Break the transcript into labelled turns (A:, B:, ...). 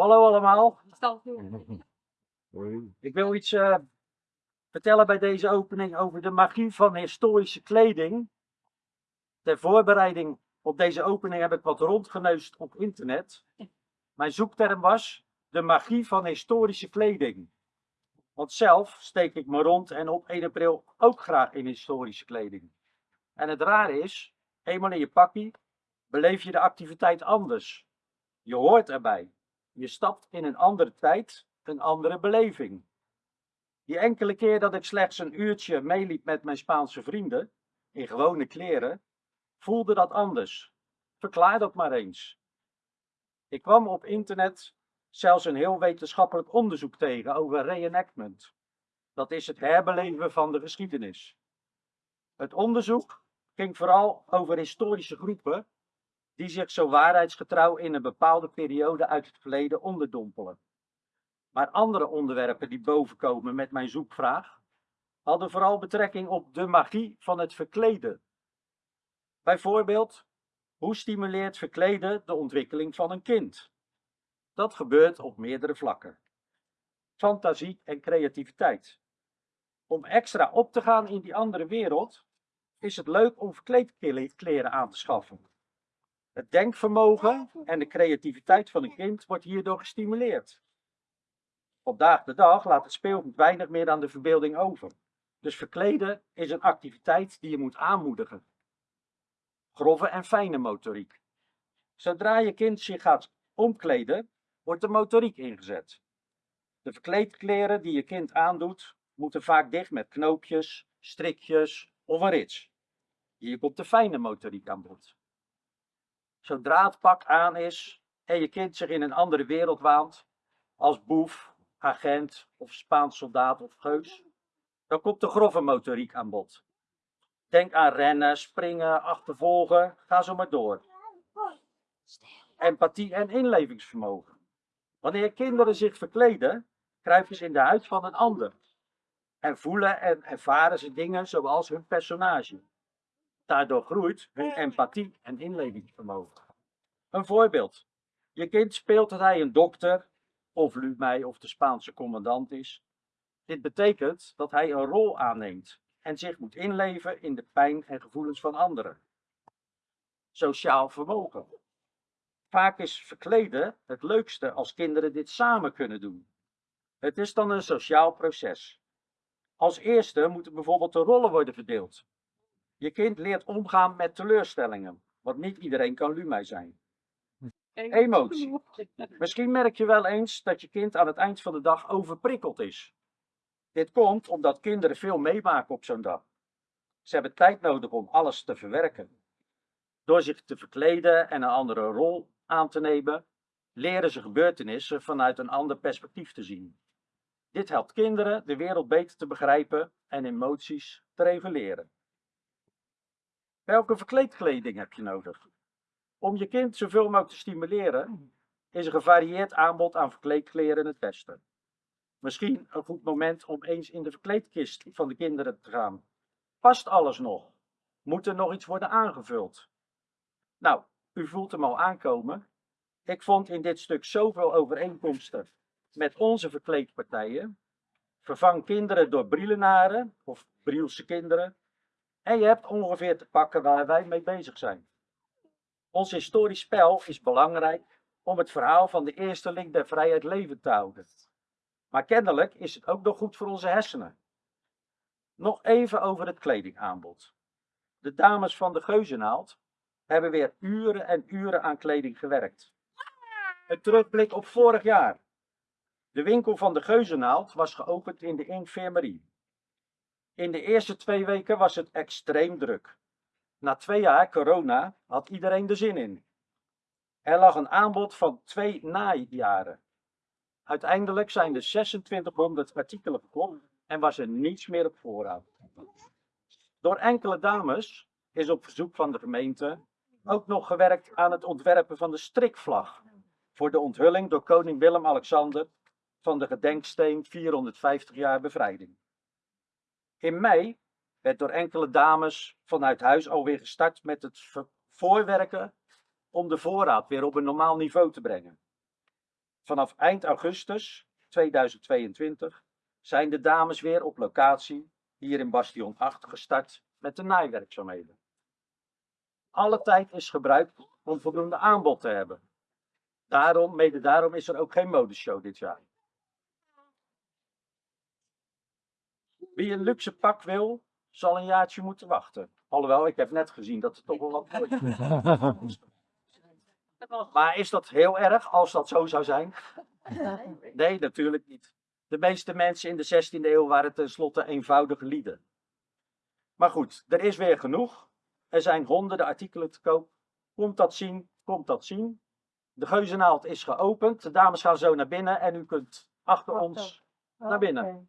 A: Hallo allemaal. Ik wil iets eh, vertellen bij deze opening over de magie van historische kleding. Ter voorbereiding op deze opening heb ik wat rondgeneust op internet. Mijn zoekterm was de magie van historische kleding. Want zelf steek ik me rond en op 1 april ook graag in historische kleding. En het rare is, eenmaal in je pakkie beleef je de activiteit anders. Je hoort erbij. Je stapt in een andere tijd, een andere beleving. Die enkele keer dat ik slechts een uurtje meeliep met mijn Spaanse vrienden, in gewone kleren, voelde dat anders. Verklaar dat maar eens. Ik kwam op internet zelfs een heel wetenschappelijk onderzoek tegen over reenactment. Dat is het herbeleven van de geschiedenis. Het onderzoek ging vooral over historische groepen die zich zo waarheidsgetrouw in een bepaalde periode uit het verleden onderdompelen. Maar andere onderwerpen die bovenkomen met mijn zoekvraag hadden vooral betrekking op de magie van het verkleden. Bijvoorbeeld, hoe stimuleert verkleden de ontwikkeling van een kind? Dat gebeurt op meerdere vlakken. Fantasie en creativiteit. Om extra op te gaan in die andere wereld, is het leuk om verkleedkleren aan te schaffen. Het denkvermogen en de creativiteit van een kind wordt hierdoor gestimuleerd. Op dag de dag laat het speelgoed weinig meer aan de verbeelding over. Dus verkleden is een activiteit die je moet aanmoedigen. Grove en fijne motoriek. Zodra je kind zich gaat omkleden, wordt de motoriek ingezet. De verkleedkleren die je kind aandoet, moeten vaak dicht met knoopjes, strikjes of een rits. Hier komt de fijne motoriek aan bod. Zodra het pak aan is en je kind zich in een andere wereld waant, als boef, agent of Spaans soldaat of geus, dan komt de grove motoriek aan bod. Denk aan rennen, springen, achtervolgen, ga zo maar door. Empathie en inlevingsvermogen. Wanneer kinderen zich verkleden, kruipen ze in de huid van een ander. En voelen en ervaren ze dingen zoals hun personage. Daardoor groeit hun empathie en inlevingsvermogen. Een voorbeeld. Je kind speelt dat hij een dokter, of Lumei of de Spaanse commandant is. Dit betekent dat hij een rol aanneemt en zich moet inleven in de pijn en gevoelens van anderen. Sociaal vermogen. Vaak is verkleden het leukste als kinderen dit samen kunnen doen. Het is dan een sociaal proces. Als eerste moeten bijvoorbeeld de rollen worden verdeeld. Je kind leert omgaan met teleurstellingen, want niet iedereen kan Lumei zijn. Emotie. Misschien merk je wel eens dat je kind aan het eind van de dag overprikkeld is. Dit komt omdat kinderen veel meemaken op zo'n dag. Ze hebben tijd nodig om alles te verwerken. Door zich te verkleden en een andere rol aan te nemen, leren ze gebeurtenissen vanuit een ander perspectief te zien. Dit helpt kinderen de wereld beter te begrijpen en emoties te reguleren. Welke verkleedkleding heb je nodig? Om je kind zoveel mogelijk te stimuleren, is een gevarieerd aanbod aan verkleedkleren het beste. Misschien een goed moment om eens in de verkleedkist van de kinderen te gaan. Past alles nog? Moet er nog iets worden aangevuld? Nou, u voelt hem al aankomen. Ik vond in dit stuk zoveel overeenkomsten met onze verkleedpartijen. Vervang kinderen door brielenaren of brielse kinderen. En je hebt ongeveer te pakken waar wij mee bezig zijn. Ons historisch spel is belangrijk om het verhaal van de eersteling der vrijheid levend te houden. Maar kennelijk is het ook nog goed voor onze hersenen. Nog even over het kledingaanbod. De dames van de Geuzenaald hebben weer uren en uren aan kleding gewerkt. Een terugblik op vorig jaar. De winkel van de Geuzenaald was geopend in de infirmerie. In de eerste twee weken was het extreem druk. Na twee jaar corona had iedereen er zin in. Er lag een aanbod van twee najaren. Uiteindelijk zijn er 2600 artikelen verkocht en was er niets meer op voorraad. Door enkele dames is op verzoek van de gemeente ook nog gewerkt aan het ontwerpen van de strikvlag voor de onthulling door koning Willem-Alexander van de gedenksteen 450 jaar bevrijding. In mei werd door enkele dames vanuit huis alweer gestart met het voorwerken om de voorraad weer op een normaal niveau te brengen. Vanaf eind augustus 2022 zijn de dames weer op locatie hier in Bastion 8 gestart met de naaiwerkzaamheden. Alle tijd is gebruikt om voldoende aanbod te hebben. Daarom, mede daarom is er ook geen modeshow dit jaar. Wie een luxe pak wil, zal een jaartje moeten wachten. Alhoewel, ik heb net gezien dat er toch wel wat moois Maar is dat heel erg als dat zo zou zijn? Nee, natuurlijk niet. De meeste mensen in de 16e eeuw waren tenslotte eenvoudige lieden. Maar goed, er is weer genoeg. Er zijn honderden artikelen te koop. Komt dat zien, komt dat zien. De geuzenaald is geopend. De dames gaan zo naar binnen en u kunt achter ons naar binnen.